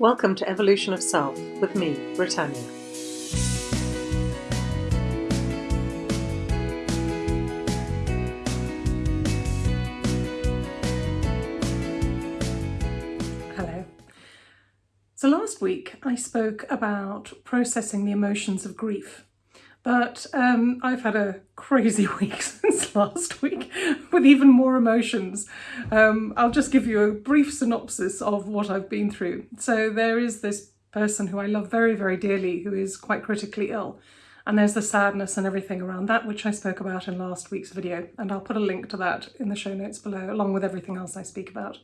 Welcome to Evolution of Self with me, Britannia. Hello. So last week I spoke about processing the emotions of grief. But um, I've had a crazy week since last week with even more emotions. Um, I'll just give you a brief synopsis of what I've been through. So there is this person who I love very, very dearly who is quite critically ill. And there's the sadness and everything around that, which I spoke about in last week's video. And I'll put a link to that in the show notes below, along with everything else I speak about.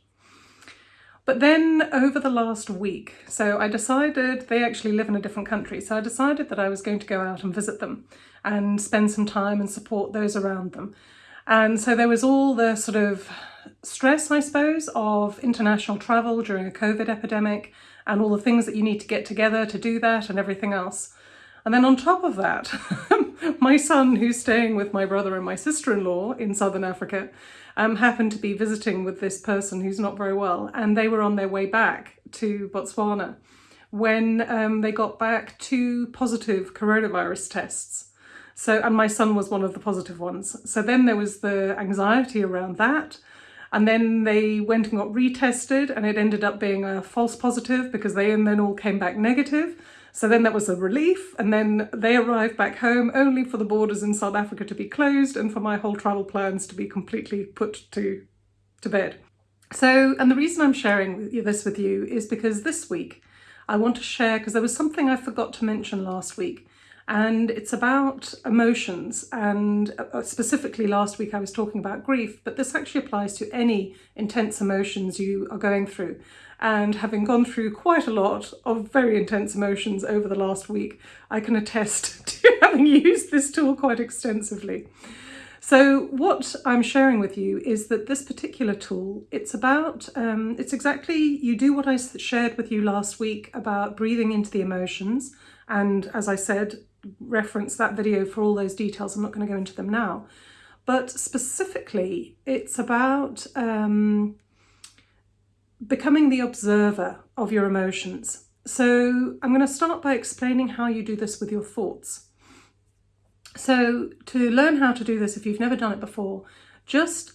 But then over the last week, so I decided they actually live in a different country. So I decided that I was going to go out and visit them and spend some time and support those around them. And so there was all the sort of stress, I suppose, of international travel during a COVID epidemic and all the things that you need to get together to do that and everything else. And then on top of that, my son, who's staying with my brother and my sister-in-law in Southern Africa, um, happened to be visiting with this person who's not very well, and they were on their way back to Botswana when um, they got back two positive coronavirus tests. So, and my son was one of the positive ones. So then there was the anxiety around that. And then they went and got retested and it ended up being a false positive because they and then all came back negative. So then that was a relief. And then they arrived back home only for the borders in South Africa to be closed and for my whole travel plans to be completely put to, to bed. So, and the reason I'm sharing this with you is because this week I want to share, because there was something I forgot to mention last week, and it's about emotions. And uh, specifically last week I was talking about grief but this actually applies to any intense emotions you are going through and having gone through quite a lot of very intense emotions over the last week I can attest to having used this tool quite extensively. So what I'm sharing with you is that this particular tool, it's about, um, it's exactly, you do what I shared with you last week about breathing into the emotions. And as I said, reference that video for all those details. I'm not going to go into them now. But specifically, it's about um, becoming the observer of your emotions. So I'm going to start by explaining how you do this with your thoughts. So to learn how to do this, if you've never done it before, just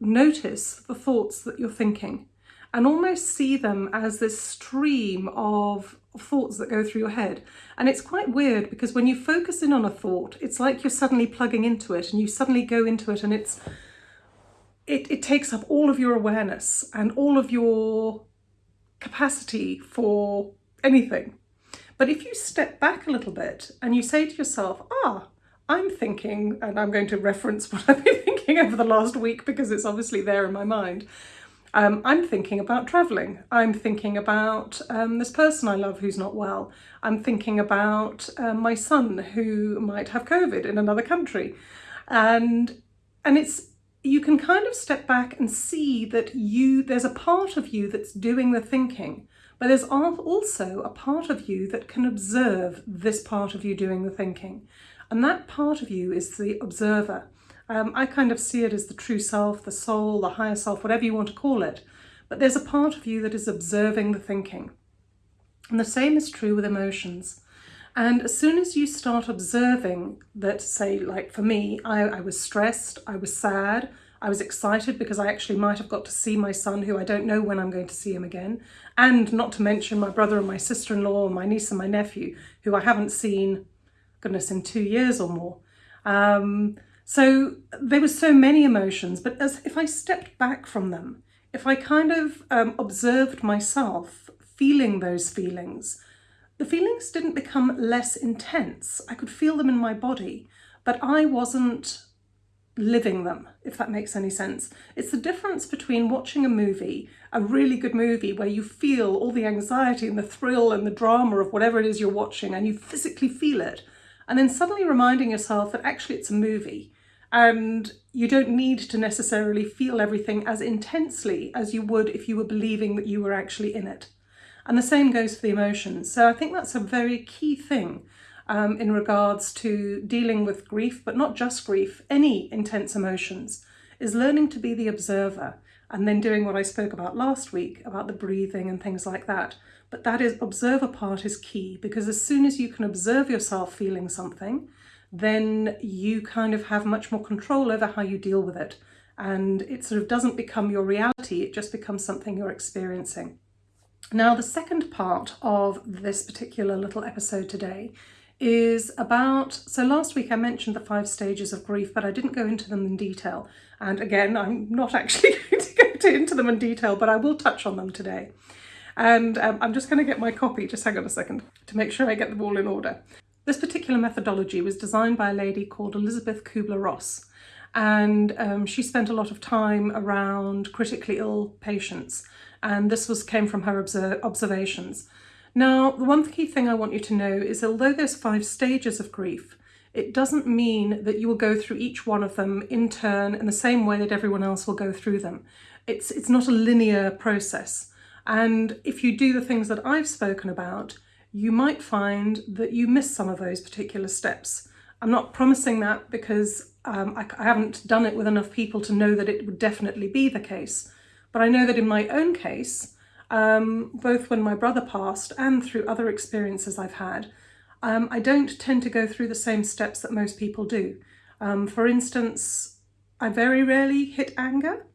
notice the thoughts that you're thinking and almost see them as this stream of thoughts that go through your head. And it's quite weird because when you focus in on a thought, it's like you're suddenly plugging into it and you suddenly go into it and it's it, it takes up all of your awareness and all of your capacity for anything. But if you step back a little bit and you say to yourself, ah, I'm thinking, and I'm going to reference what I've been thinking over the last week because it's obviously there in my mind, um, I'm thinking about travelling. I'm thinking about um, this person I love who's not well. I'm thinking about um, my son who might have COVID in another country. And, and it's, you can kind of step back and see that you, there's a part of you that's doing the thinking, but there's also a part of you that can observe this part of you doing the thinking. And that part of you is the observer. Um, I kind of see it as the true self, the soul, the higher self, whatever you want to call it. But there's a part of you that is observing the thinking. And the same is true with emotions. And as soon as you start observing that, say, like for me, I, I, was stressed, I was sad, I was excited because I actually might have got to see my son, who I don't know when I'm going to see him again, and not to mention my brother and my sister-in-law, my niece and my nephew, who I haven't seen, goodness, in two years or more. Um, so there were so many emotions, but as if I stepped back from them, if I kind of um, observed myself feeling those feelings, the feelings didn't become less intense. I could feel them in my body, but I wasn't living them, if that makes any sense. It's the difference between watching a movie, a really good movie where you feel all the anxiety and the thrill and the drama of whatever it is you're watching and you physically feel it, and then suddenly reminding yourself that actually it's a movie and you don't need to necessarily feel everything as intensely as you would if you were believing that you were actually in it. And the same goes for the emotions. So I think that's a very key thing um, in regards to dealing with grief, but not just grief, any intense emotions, is learning to be the observer and then doing what I spoke about last week about the breathing and things like that. But that is observer part is key because as soon as you can observe yourself feeling something, then you kind of have much more control over how you deal with it. And it sort of doesn't become your reality, it just becomes something you're experiencing. Now, the second part of this particular little episode today is about, so last week I mentioned the five stages of grief, but I didn't go into them in detail. And again, I'm not actually going to go into them in detail, but I will touch on them today. And um, I'm just going to get my copy, just hang on a second, to make sure I get them all in order. This particular methodology was designed by a lady called Elizabeth Kubler-Ross and um, she spent a lot of time around critically ill patients and this was came from her observations. Now, the one key thing I want you to know is although there's five stages of grief, it doesn't mean that you will go through each one of them in turn in the same way that everyone else will go through them. It's, it's not a linear process. And if you do the things that I've spoken about, you might find that you miss some of those particular steps. I'm not promising that because um, I, I haven't done it with enough people to know that it would definitely be the case. But I know that in my own case, um, both when my brother passed and through other experiences I've had, um, I don't tend to go through the same steps that most people do. Um, for instance, I very rarely hit anger.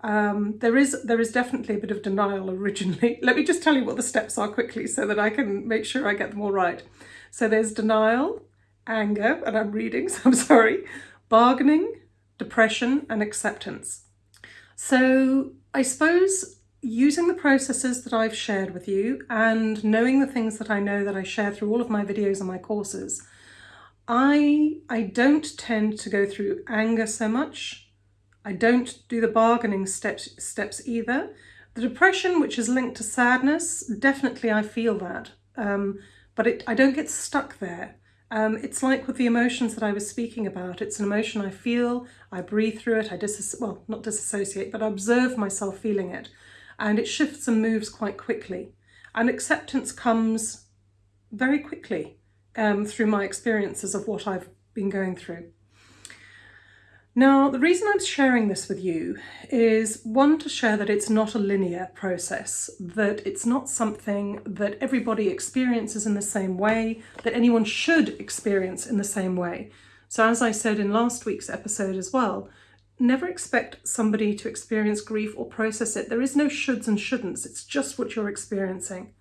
Um, there is there is definitely a bit of denial originally. Let me just tell you what the steps are quickly so that I can make sure I get them all right. So there's denial, anger, and I'm reading, so I'm sorry, bargaining, depression, and acceptance. So I suppose using the processes that I've shared with you and knowing the things that I know that I share through all of my videos and my courses, I, I don't tend to go through anger so much. I don't do the bargaining steps, steps either. The depression, which is linked to sadness, definitely I feel that, um, but it, I don't get stuck there. Um, it's like with the emotions that I was speaking about. It's an emotion I feel, I breathe through it, I dis well, not disassociate, but I observe myself feeling it. And it shifts and moves quite quickly. And acceptance comes very quickly um, through my experiences of what I've been going through. Now, the reason I'm sharing this with you is one, to share that it's not a linear process, that it's not something that everybody experiences in the same way, that anyone should experience in the same way. So as I said in last week's episode as well, never expect somebody to experience grief or process it. There is no shoulds and shouldn'ts, it's just what you're experiencing.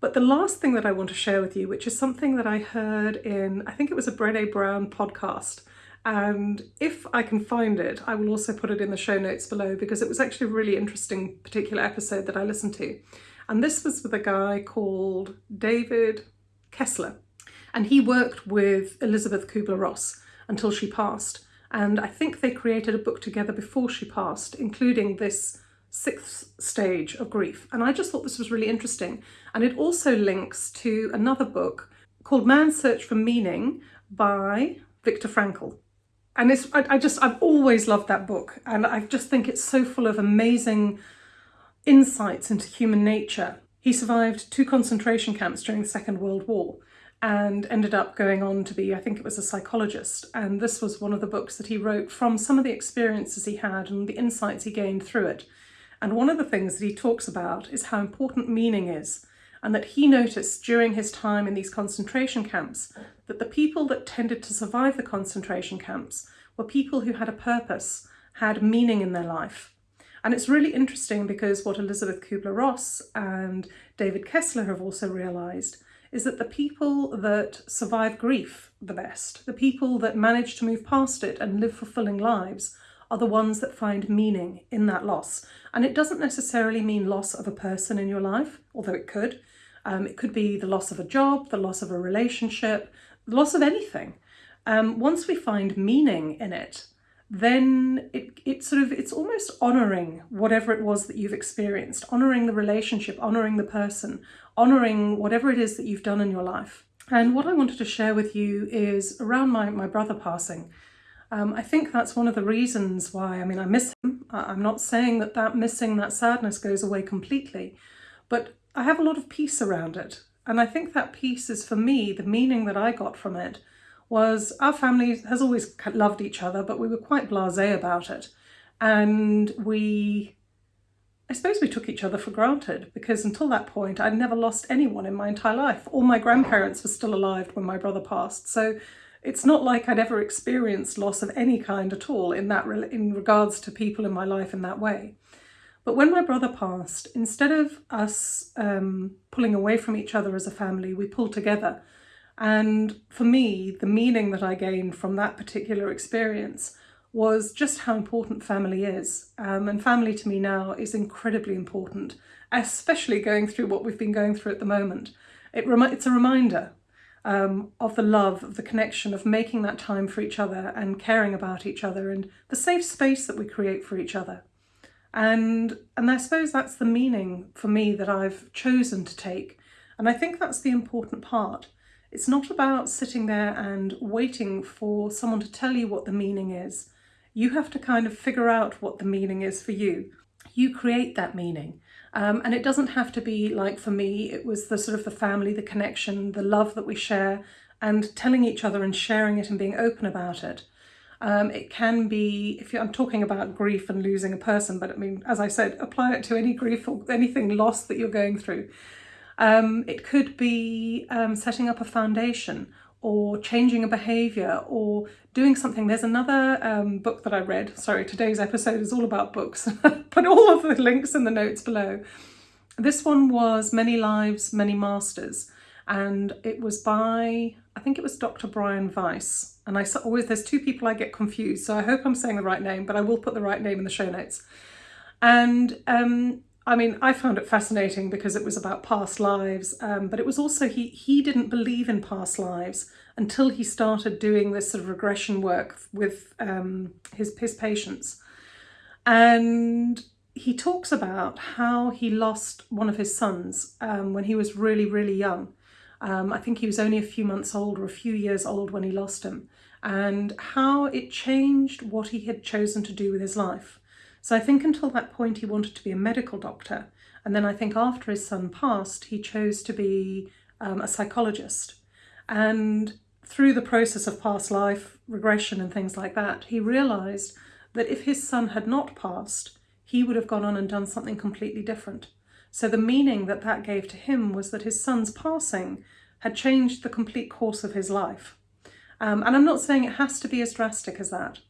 But the last thing that I want to share with you, which is something that I heard in, I think it was a Brené Brown podcast, and if I can find it, I will also put it in the show notes below because it was actually a really interesting particular episode that I listened to. And this was with a guy called David Kessler. And he worked with Elizabeth Kubler-Ross until she passed. And I think they created a book together before she passed, including this sixth stage of grief. And I just thought this was really interesting. And it also links to another book called Man's Search for Meaning by Viktor Frankl and it's I, I just I've always loved that book and I just think it's so full of amazing insights into human nature. He survived two concentration camps during the Second World War and ended up going on to be, I think it was a psychologist. And this was one of the books that he wrote from some of the experiences he had and the insights he gained through it. And one of the things that he talks about is how important meaning is and that he noticed during his time in these concentration camps that the people that tended to survive the concentration camps were people who had a purpose, had meaning in their life. And it's really interesting because what Elizabeth Kubler-Ross and David Kessler have also realised is that the people that survive grief the best, the people that manage to move past it and live fulfilling lives, are the ones that find meaning in that loss. And it doesn't necessarily mean loss of a person in your life, although it could. Um, it could be the loss of a job, the loss of a relationship, the loss of anything. Um, once we find meaning in it, then it, it sort of, it's almost honouring whatever it was that you've experienced, honouring the relationship, honouring the person, honouring whatever it is that you've done in your life. And what I wanted to share with you is around my, my brother passing. Um, I think that's one of the reasons why, I mean, I miss him. I'm not saying that that missing, that sadness goes away completely, but I have a lot of peace around it. And I think that peace is for me, the meaning that I got from it was our family has always loved each other, but we were quite blasé about it. And we I suppose we took each other for granted because until that point I'd never lost anyone in my entire life. All my grandparents were still alive when my brother passed. So it's not like I'd ever experienced loss of any kind at all in that in regards to people in my life in that way. But when my brother passed, instead of us um, pulling away from each other as a family, we pulled together. And for me, the meaning that I gained from that particular experience was just how important family is. Um, and family to me now is incredibly important, especially going through what we've been going through at the moment. It it's a reminder um, of the love, of the connection, of making that time for each other and caring about each other and the safe space that we create for each other. And, and I suppose that's the meaning for me that I've chosen to take. And I think that's the important part. It's not about sitting there and waiting for someone to tell you what the meaning is. You have to kind of figure out what the meaning is for you. You create that meaning. Um, and it doesn't have to be like for me, it was the sort of the family, the connection, the love that we share and telling each other and sharing it and being open about it. Um, it can be, if I'm talking about grief and losing a person, but I mean, as I said, apply it to any grief or anything lost that you're going through. Um, it could be um, setting up a foundation or changing a behaviour or doing something. There's another um, book that I read. Sorry, today's episode is all about books. Put all of the links in the notes below. This one was Many Lives, Many Masters and it was by, I think it was Dr. Brian Weiss. And I always, there's two people I get confused, so I hope I'm saying the right name, but I will put the right name in the show notes. And um, I mean, I found it fascinating because it was about past lives, um, but it was also, he, he didn't believe in past lives until he started doing this sort of regression work with um, his, his patients. And he talks about how he lost one of his sons um, when he was really, really young. Um, I think he was only a few months old or a few years old when he lost him and how it changed what he had chosen to do with his life. So I think until that point he wanted to be a medical doctor and then I think after his son passed he chose to be um, a psychologist and through the process of past life regression and things like that he realised that if his son had not passed he would have gone on and done something completely different. So the meaning that that gave to him was that his son's passing had changed the complete course of his life. Um, and I'm not saying it has to be as drastic as that,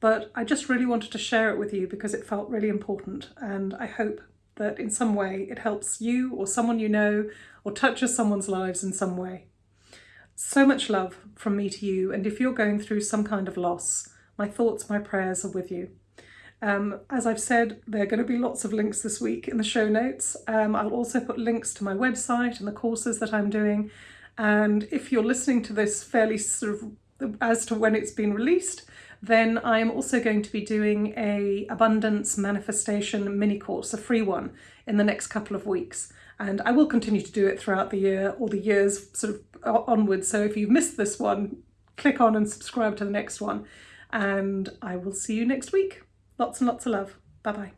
but I just really wanted to share it with you because it felt really important. And I hope that in some way it helps you or someone you know or touches someone's lives in some way. So much love from me to you. And if you're going through some kind of loss, my thoughts, my prayers are with you. Um, as I've said, there are going to be lots of links this week in the show notes. Um, I'll also put links to my website and the courses that I'm doing. And if you're listening to this fairly sort of as to when it's been released, then I'm also going to be doing a abundance manifestation mini course, a free one, in the next couple of weeks. And I will continue to do it throughout the year or the years sort of onwards. So if you've missed this one, click on and subscribe to the next one. And I will see you next week. Lots and lots of love. Bye bye.